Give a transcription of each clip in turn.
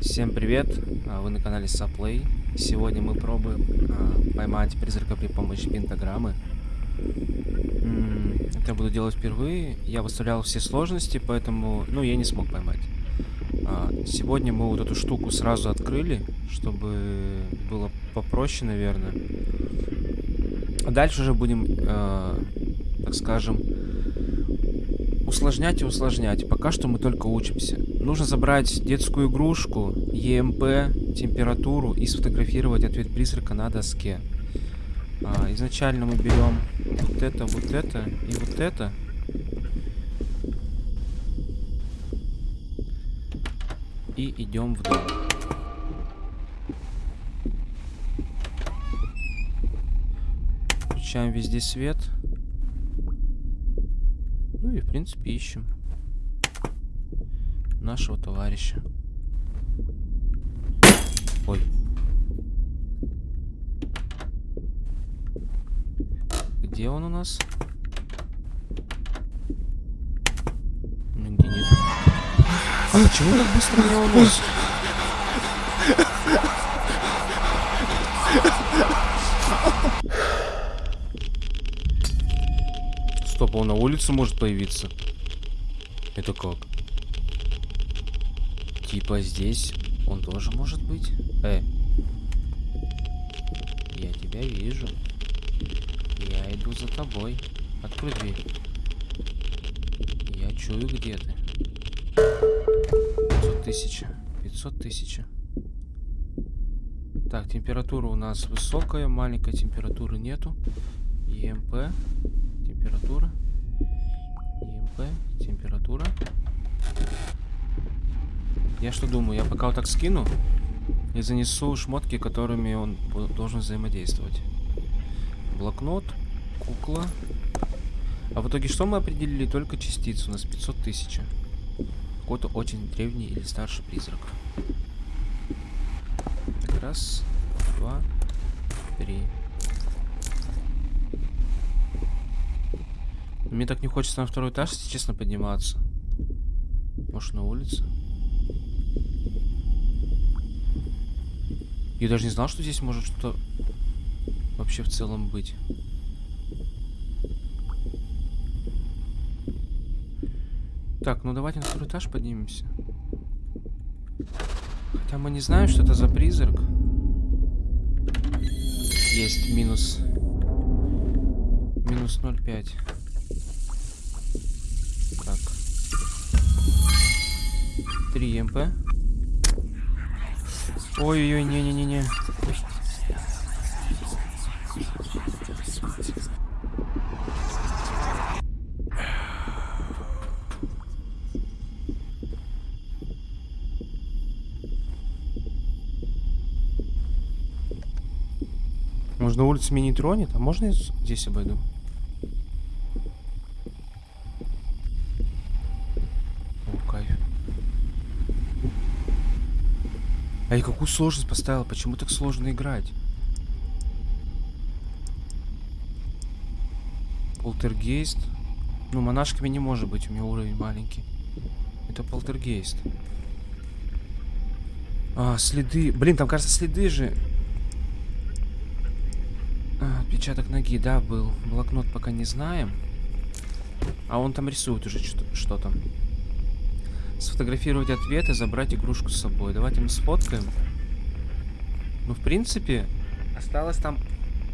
Всем привет, а, вы на канале Saplay. Сегодня мы пробуем а, поймать призрака при помощи пентаграммы. Это буду делать впервые. Я выставлял все сложности, поэтому, ну, я не смог поймать. А, Сегодня мы вот эту штуку сразу открыли, чтобы было попроще, наверное. Дальше уже будем, так скажем, усложнять и усложнять. Пока что мы только учимся. Нужно забрать детскую игрушку, ЕМП, температуру и сфотографировать ответ призрака на доске. А, изначально мы берем вот это, вот это и вот это. И идем в дом. Включаем везде свет. И в принципе ищем нашего товарища. Ой. Где он у нас? Нигде нет. А почему так быстро меня уносит? Стоп, он на улице может появиться? Это как? Типа здесь он тоже может быть? Э. Я тебя вижу. Я иду за тобой. Открой дверь. Я чую, где ты. 500 тысяч. 500 тысяч. Так, температура у нас высокая, маленькой температуры нету. ЕМП. Температура. ЕМП. Температура. Я что думаю, я пока вот так скину и занесу шмотки, которыми он должен взаимодействовать. Блокнот, кукла. А в итоге что мы определили? Только частицу. У нас 500 тысяч. Какой-то очень древний или старший призрак. Так, раз, два, три. Мне так не хочется на второй этаж, если честно, подниматься. Может, на улице? Я даже не знал, что здесь может что-то вообще в целом быть. Так, ну давайте на второй этаж поднимемся. Хотя мы не знаем, что это за призрак. Есть минус... Минус 0,5. 3 МП. Ой-ой-ой, не-не-не-не. Можно улицу меня не тронет, а можно я здесь обойду? О, кайф. А я какую сложность поставила? Почему так сложно играть? Полтергейст. Ну, монашками не может быть, у меня уровень маленький. Это полтергейст. А, следы. Блин, там, кажется, следы же. А, отпечаток ноги, да, был. Блокнот пока не знаем. А он там рисует уже что-то. Сфотографировать ответ и забрать игрушку с собой. Давайте мы сфоткаем. Ну, в принципе, осталось там...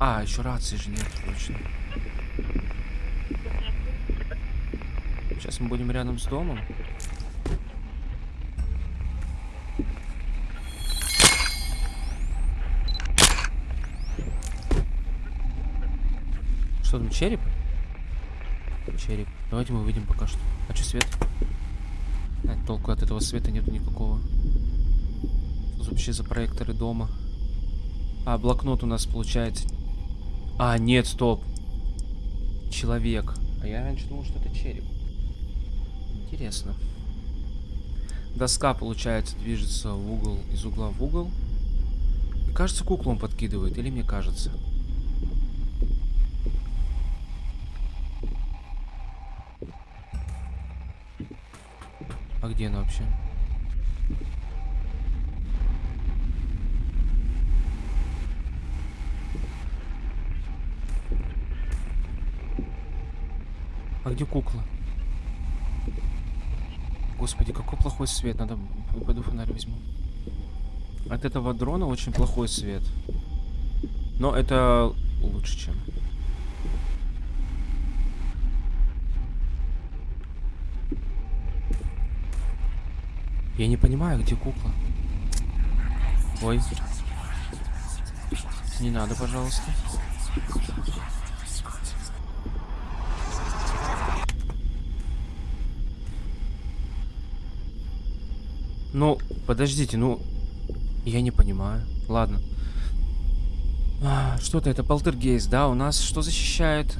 А, еще рации же нет, точно. Сейчас мы будем рядом с домом. Что там, череп? Череп. Давайте мы выйдем пока что. А что свет? А, толку от этого света нету никакого. Что вообще за проекторы дома? А, блокнот у нас получается. А, нет, стоп. Человек. А я раньше думал, что это череп. Интересно. Доска, получается, движется в угол, из угла в угол. И, кажется, куклу он подкидывает. Или мне кажется? А где она вообще? А где кукла? Господи, какой плохой свет. Надо... Пойду фонарь возьму. От этого дрона очень плохой свет. Но это лучше, чем... Я не понимаю, где кукла. Ой. Не надо, пожалуйста. Ну, подождите, ну... Я не понимаю. Ладно. А, Что-то это полтергейст, да? У нас что защищает?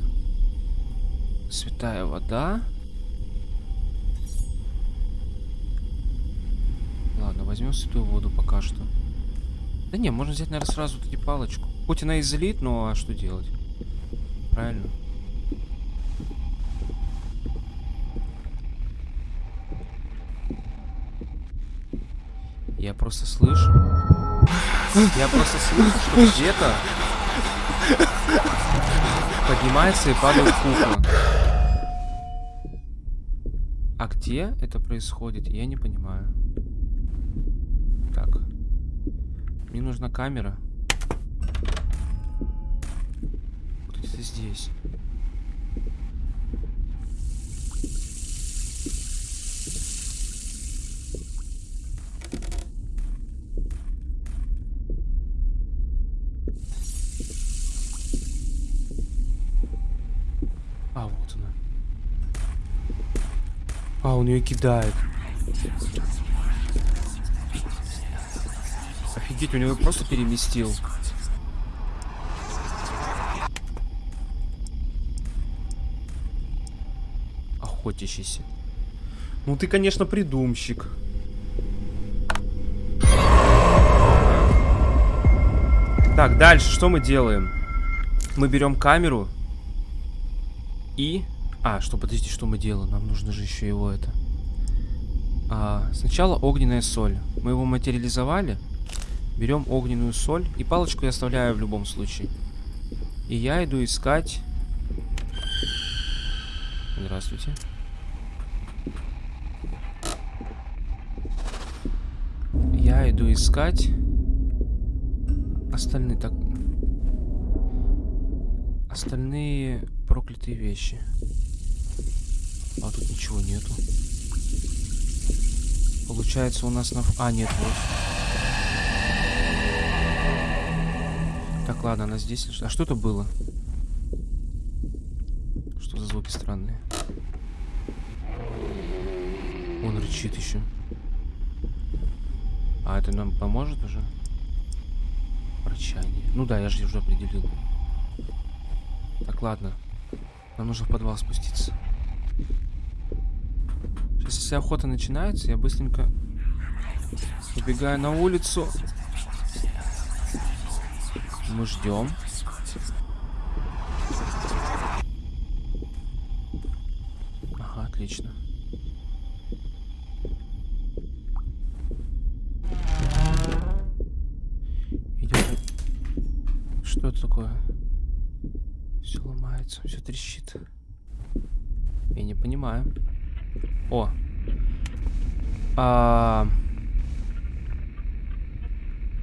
Святая вода. Ладно, возьмем святую воду пока что. Да не, можно взять, наверное, сразу таки палочку. Хоть она излит, но а что делать? Правильно. Я просто слышу. Я просто слышу, что где-то поднимается и падает кукла. А где это происходит, я не понимаю. Так. Мне нужна камера. Где-то здесь. А, вот она. А, он ее кидает. Офигеть, у него просто переместил. Охотящийся. Ну ты, конечно, придумщик. Так, дальше что мы делаем? Мы берем камеру и... А, что, подождите, что мы делаем? Нам нужно же еще его это... А, сначала огненная соль. Мы его материализовали. Берем огненную соль. И палочку я оставляю в любом случае. И я иду искать... Здравствуйте. Я иду искать... Остальные так... Остальные проклятые вещи. А тут ничего нету. Получается у нас на... А, нет, вот. Ладно, она здесь. А что это было? Что за звуки странные? Он рычит еще. А это нам поможет уже? Рычание. Ну да, я же уже определил. Так, ладно. Нам нужно в подвал спуститься. Сейчас, если охота начинается, я быстренько убегаю на улицу. Мы ждем. Ага, отлично. Идем. Что это такое? Все ломается, все трещит. Я не понимаю. О. А...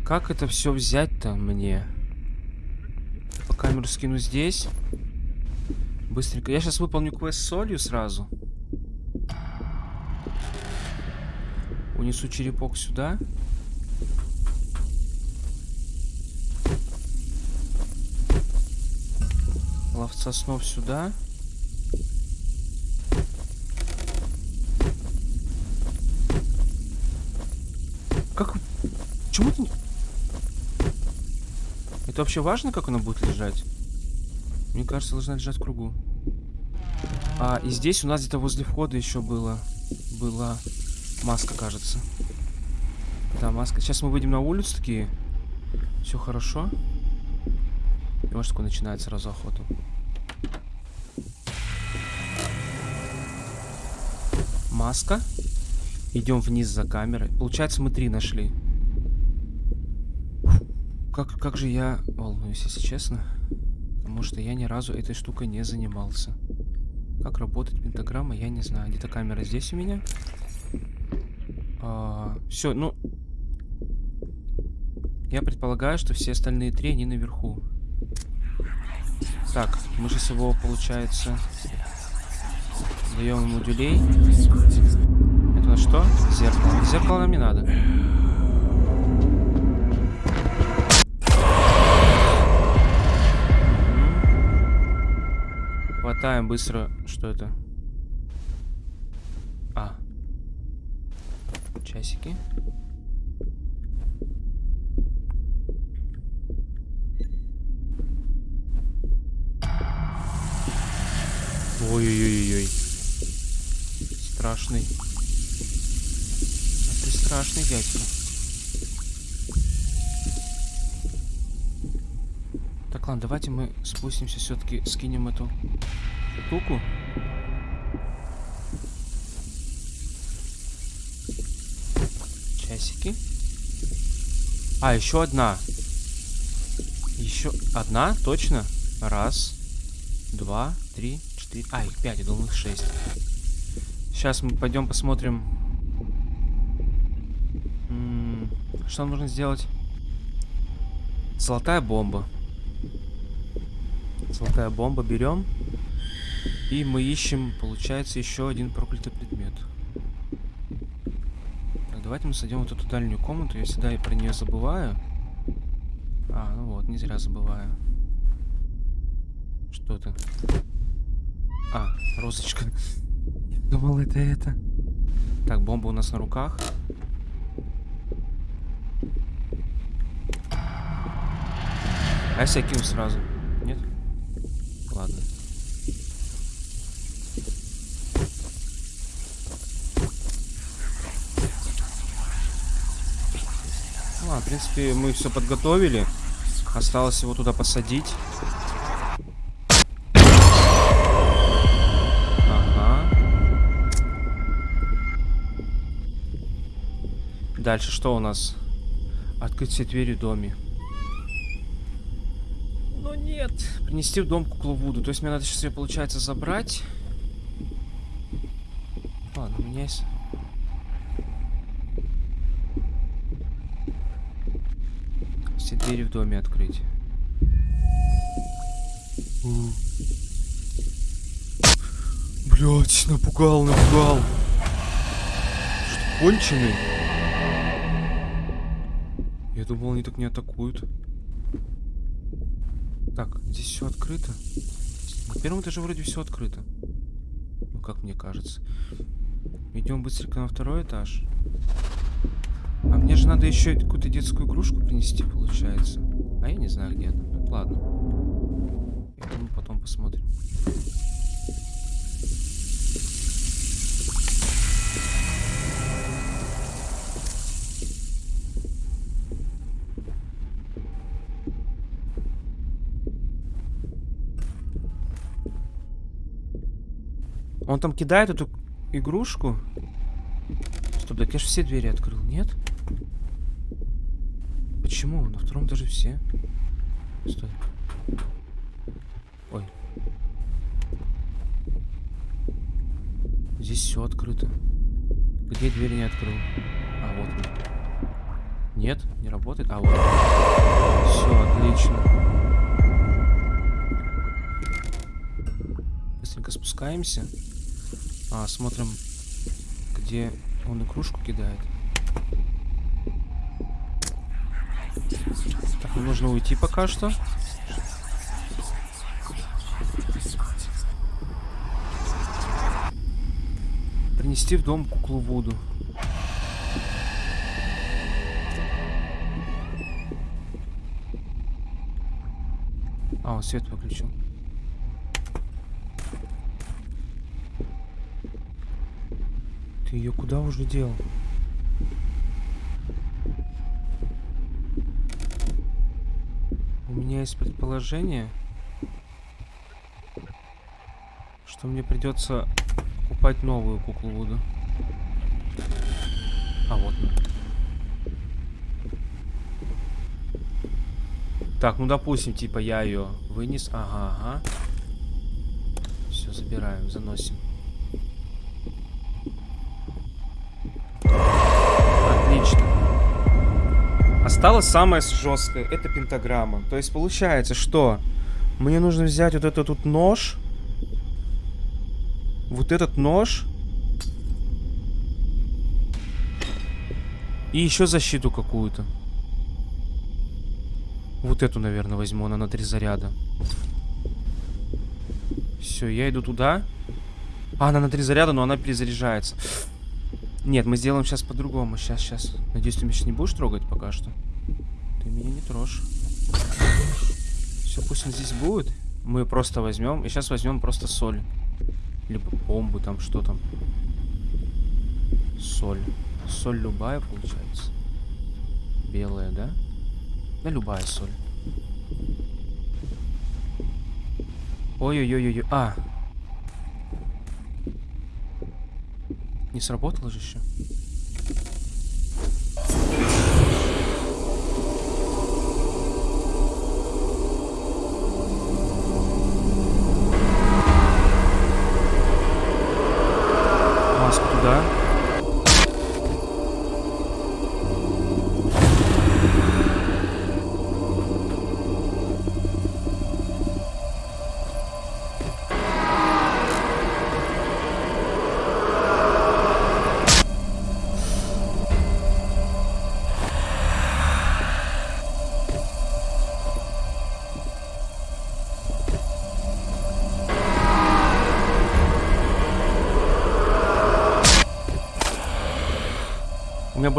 Как это все взять-то мне? Камеру скину здесь. Быстренько. Я сейчас выполню квест с солью сразу. Унесу черепок сюда. Ловца снов сюда. Как... Почему ты... Это вообще важно, как она будет лежать? Мне кажется, должна лежать в кругу. А, и здесь у нас где-то возле входа еще было... Была маска, кажется. Да, маска. Сейчас мы выйдем на улицу такие. Все хорошо. И может такой начинает сразу охоту. Маска. Идем вниз за камерой. Получается, мы три нашли. Как, как же я волнуюсь, если честно. Потому что я ни разу этой штукой не занимался. Как работает пентаграмма, я не знаю. Где-то камера здесь у меня. все, ну... Я предполагаю, что все остальные три, они наверху. Так, мы сейчас его, получается, даем ему дюлей. Это у нас что? Зеркало. Зеркало нам не надо. Хватаем быстро. Что это? А. Часики. Ой-ой-ой-ой. Страшный. А ты страшный дядька. Так, ладно, давайте мы спустимся все-таки, скинем эту штуку. Часики. А, еще одна. Еще одна, точно? Раз, два, три, четыре. А, их пять, я думал их шесть. Сейчас мы пойдем посмотрим. М -м что нужно сделать? Золотая бомба. Золотая бомба берем. И мы ищем, получается, еще один проклятый предмет. Так, давайте мы сойдем вот эту дальнюю комнату. Я всегда про нее забываю. А, ну вот, не зря забываю. Что это? А, розочка. Думал, это это. Так, бомба у нас на руках. А я кину сразу? Нет? Ладно. Ну, а, в принципе, мы все подготовили. Осталось его туда посадить. Ага. Дальше что у нас? Открыть все двери в доме. Но нет. Принести в дом куклу Вуду. То есть мне надо сейчас ее, получается, забрать. Ладно, у меня есть... Все двери в доме открыть. Блять, напугал, напугал. Что, конченый? Я думал, они так не атакуют. Так, здесь все открыто. На первом этаже вроде все открыто. Ну, как мне кажется. Идем быстренько на второй этаж. А мне же надо еще какую-то детскую игрушку принести, получается. А я не знаю, где это. Ну, ладно. Я думаю, потом посмотрим. Он там кидает эту игрушку. Стоп, так я же все двери открыл, нет? Почему? На втором даже все. Стой. Ой. Здесь все открыто. Где дверь не открыл? А, вот он. Нет, не работает. А, вот. Все, отлично. Быстренько спускаемся. А, смотрим, где он игрушку кидает. Так, ну нужно уйти пока что. Принести в дом куклу Вуду. А, он свет выключил. Ты ее куда уже дел? У есть предположение, что мне придется покупать новую куклу Вуду. А вот она. Так, ну допустим, типа я ее вынес. Ага, ага. Все, забираем, заносим. Осталось самое жесткое. Это пентаграмма. То есть получается, что мне нужно взять вот этот тут нож. Вот этот нож. И еще защиту какую-то. Вот эту, наверное, возьму. Она на три заряда. Все, я иду туда. А, она на три заряда, но она перезаряжается. Нет, мы сделаем сейчас по-другому. Сейчас, сейчас. Надеюсь, ты меня сейчас не будешь трогать пока что. Меня не трожь. Все, пусть он здесь будет. Мы просто возьмем. И сейчас возьмем просто соль. Либо бомбу там, что там. Соль. Соль любая получается. Белая, да? Да любая соль. Ой-ой-ой-ой. А. Не сработало же еще.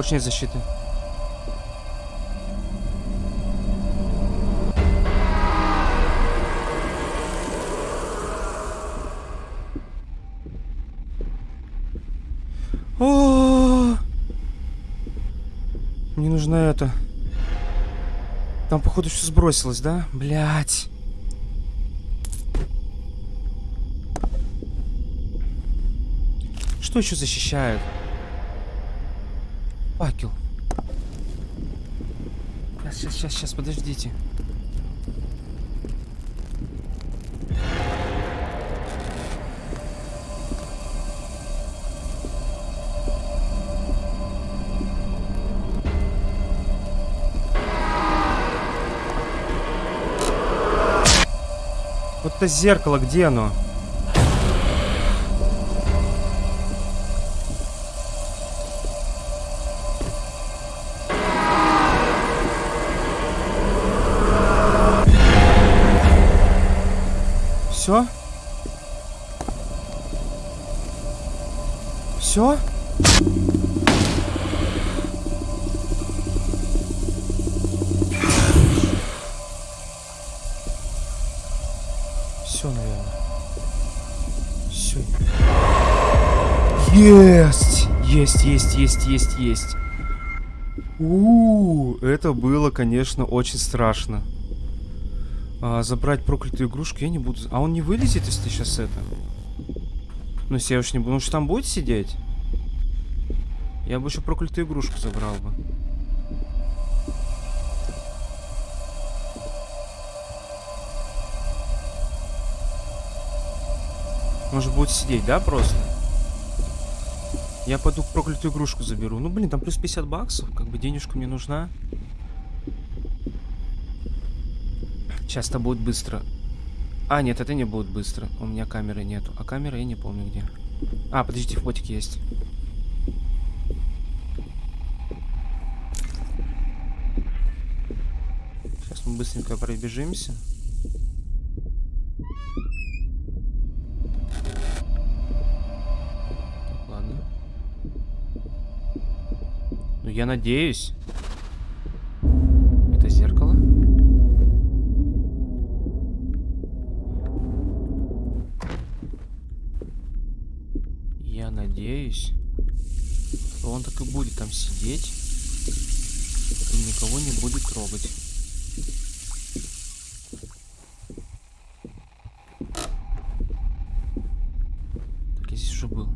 Больше нет защиты. О! Мне нужно это. Там, походу, все сбросилось, да? Блять. Что еще защищает? Факел. Сейчас, сейчас, сейчас, подождите. Вот это зеркало, где оно? Есть, есть, есть. У, -у, -у это было, конечно, очень страшно. А, забрать проклятую игрушку я не буду. А он не вылезет, если сейчас это? Ну, если я уж не буду. Ну, что там будет сидеть? Я бы еще проклятую игрушку забрал бы. Может будет сидеть, да, просто? Я пойду проклятую игрушку заберу. Ну, блин, там плюс 50 баксов. Как бы денежка мне нужна. Сейчас это будет быстро. А, нет, это не будет быстро. У меня камеры нету. А камера я не помню где. А, подождите, фотик есть. Сейчас мы быстренько пробежимся. Ладно. Ну, я надеюсь. Это зеркало? Я надеюсь, что он так и будет там сидеть и никого не будет трогать. Так, я здесь уже был.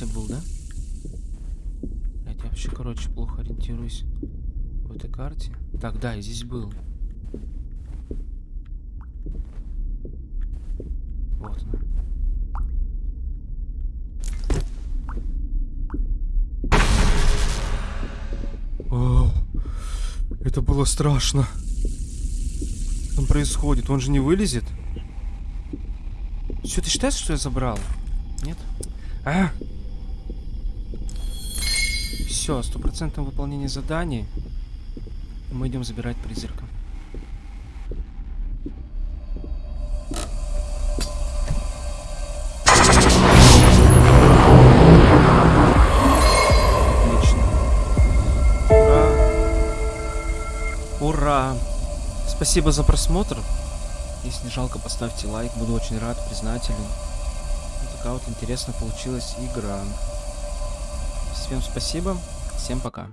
Я был, да? Я вообще, короче, плохо ориентируюсь в этой карте. Так, да, я здесь был. Вот она. О, это было страшно. Что там происходит? Он же не вылезет? Что, ты считаешь, что я забрал? Нет? А! Все, стопроцентное выполнение заданий. Мы идем забирать призрака. Ура! Спасибо за просмотр. Если не жалко, поставьте лайк. Буду очень рад, признателен. Вот такая вот интересная получилась игра. Всем спасибо. Всем пока.